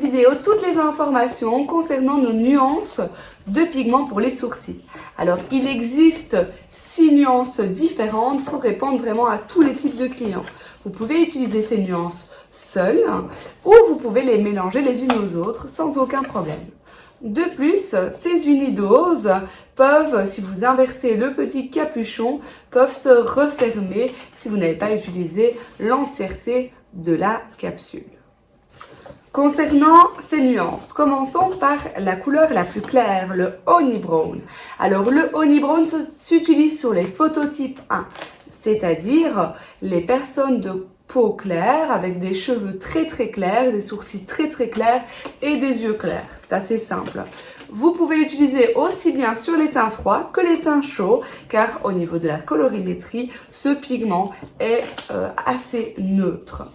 vidéo toutes les informations concernant nos nuances de pigments pour les sourcils. Alors, il existe six nuances différentes pour répondre vraiment à tous les types de clients. Vous pouvez utiliser ces nuances seules ou vous pouvez les mélanger les unes aux autres sans aucun problème. De plus, ces unidoses peuvent, si vous inversez le petit capuchon, peuvent se refermer si vous n'avez pas utilisé l'entièreté de la capsule. Concernant ces nuances, commençons par la couleur la plus claire, le honey brown. Alors le honey brown s'utilise sur les phototypes 1, c'est-à-dire les personnes de peau claire avec des cheveux très très clairs, des sourcils très très clairs et des yeux clairs. C'est assez simple. Vous pouvez l'utiliser aussi bien sur les teints froids que les teints chauds car au niveau de la colorimétrie, ce pigment est euh, assez neutre.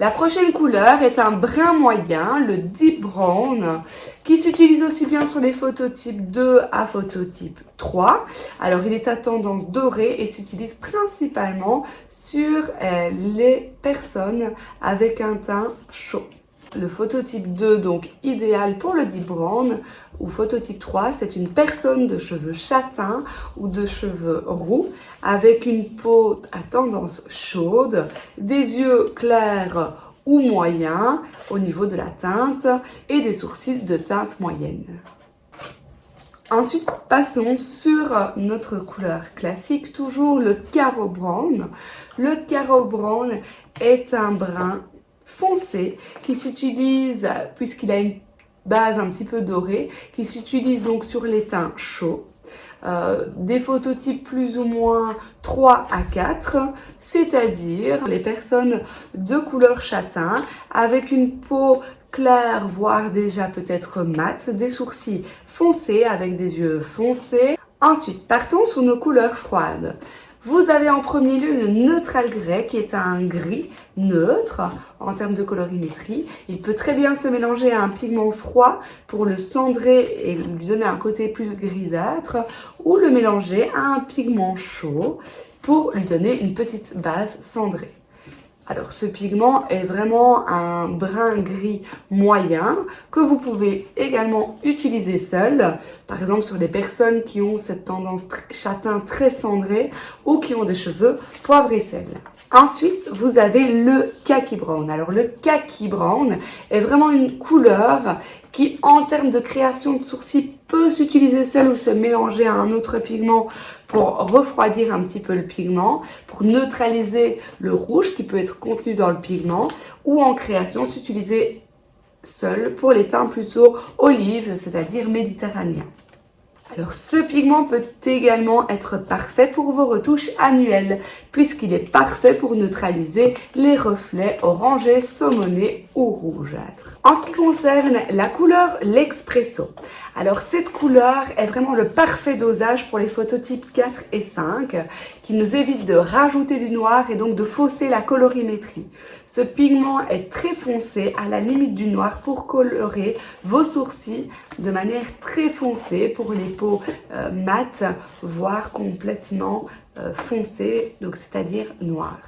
La prochaine couleur est un brun moyen, le Deep Brown, qui s'utilise aussi bien sur les phototypes 2 à phototype 3. Alors, il est à tendance dorée et s'utilise principalement sur euh, les personnes avec un teint chaud. Le phototype 2, donc idéal pour le deep brown, ou phototype 3, c'est une personne de cheveux châtains ou de cheveux roux, avec une peau à tendance chaude, des yeux clairs ou moyens au niveau de la teinte et des sourcils de teinte moyenne. Ensuite, passons sur notre couleur classique, toujours le carreau brown. Le carreau brown est un brun foncé qui s'utilise, puisqu'il a une base un petit peu dorée, qui s'utilise donc sur les teints chauds. Euh, des phototypes plus ou moins 3 à 4, c'est-à-dire les personnes de couleur châtain avec une peau claire, voire déjà peut-être mate, des sourcils foncés avec des yeux foncés. Ensuite, partons sur nos couleurs froides. Vous avez en premier lieu le neutral grey qui est un gris neutre en termes de colorimétrie. Il peut très bien se mélanger à un pigment froid pour le cendrer et lui donner un côté plus grisâtre ou le mélanger à un pigment chaud pour lui donner une petite base cendrée. Alors ce pigment est vraiment un brun gris moyen que vous pouvez également utiliser seul, par exemple sur les personnes qui ont cette tendance châtain très cendré ou qui ont des cheveux poivre et sel. Ensuite, vous avez le kaki brown. Alors le kaki brown est vraiment une couleur qui, en termes de création de sourcils, peut s'utiliser seul ou se mélanger à un autre pigment pour refroidir un petit peu le pigment, pour neutraliser le rouge qui peut être contenu dans le pigment, ou en création s'utiliser seul pour les teints plutôt olives, c'est-à-dire méditerranéens. Alors ce pigment peut également être parfait pour vos retouches annuelles puisqu'il est parfait pour neutraliser les reflets orangés, saumonés ou rougeâtres. En ce qui concerne la couleur l'Expresso, alors cette couleur est vraiment le parfait dosage pour les phototypes 4 et 5 qui nous évite de rajouter du noir et donc de fausser la colorimétrie. Ce pigment est très foncé à la limite du noir pour colorer vos sourcils de manière très foncée pour les peaux euh, mates voire complètement euh, foncées donc c'est-à-dire noires.